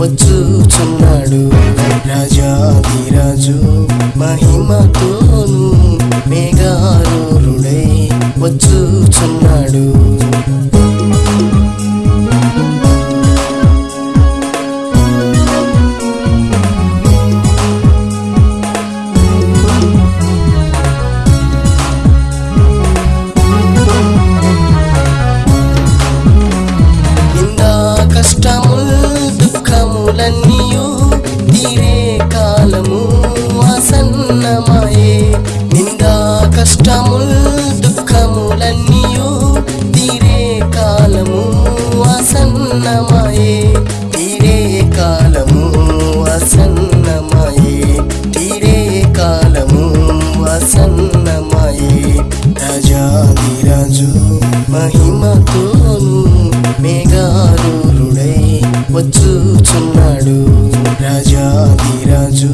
వచ్చుచున్నాడు రాజాధిరాజు మహిమతోను మేఘారూరుడై వచ్చుచున్నాడు. రాజాధిరాజు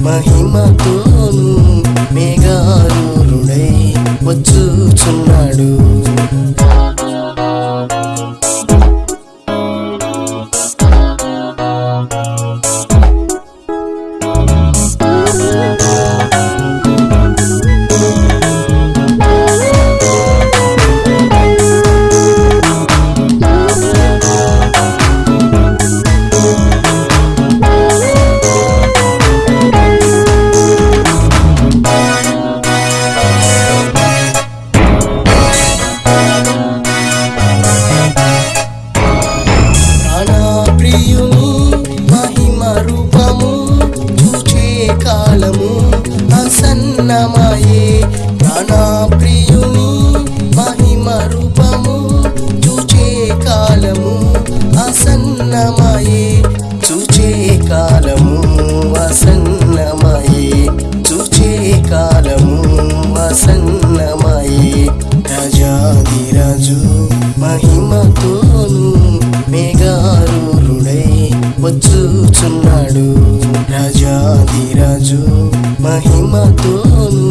మహిమతోను మేఘారూరుడై వచ్చుచున్నాడు. వచ్చుచున్నాడు రాజాదిరాజు మహిమతోను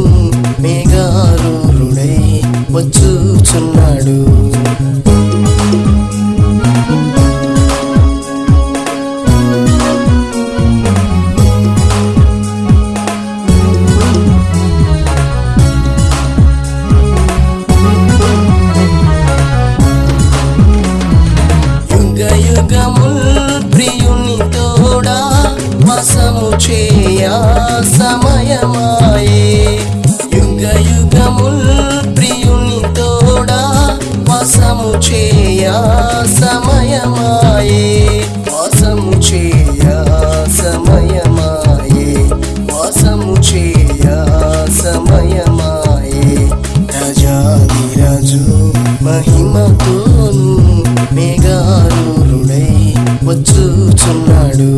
మేఘారూరుడై వచ్చుచున్నాడు. యుగ యుగములు వసము సమయమాయే యుగ యుగముల్ ప్రియుని తోడా వసము చేయ సమయమాయే వాసము చేయ సమయమాయే చేయ వచ్చుచున్నాడు.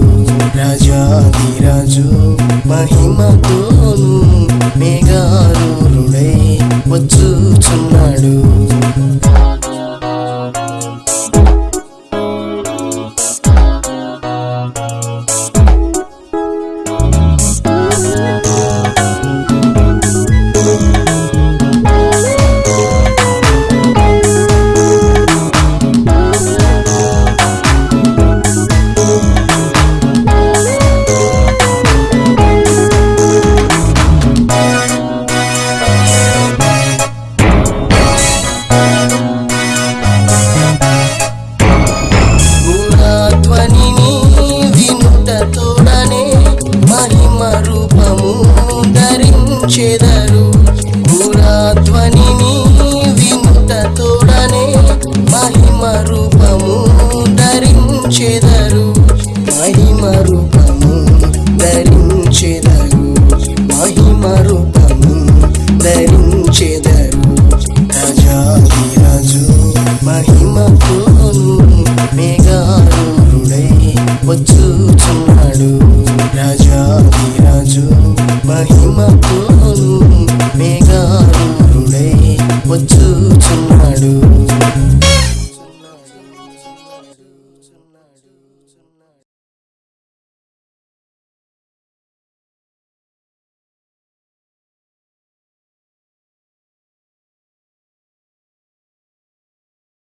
రాజాధిరాజు మహిమతోను మేఘారుడై వచ్చుచున్నాడు. మహిమతోను మేఘారూరుడై వచ్చుచున్నాడు. రాజాదిరాజు మహిమతోను మేఘారూరుడై వచ్చుచున్నాడు.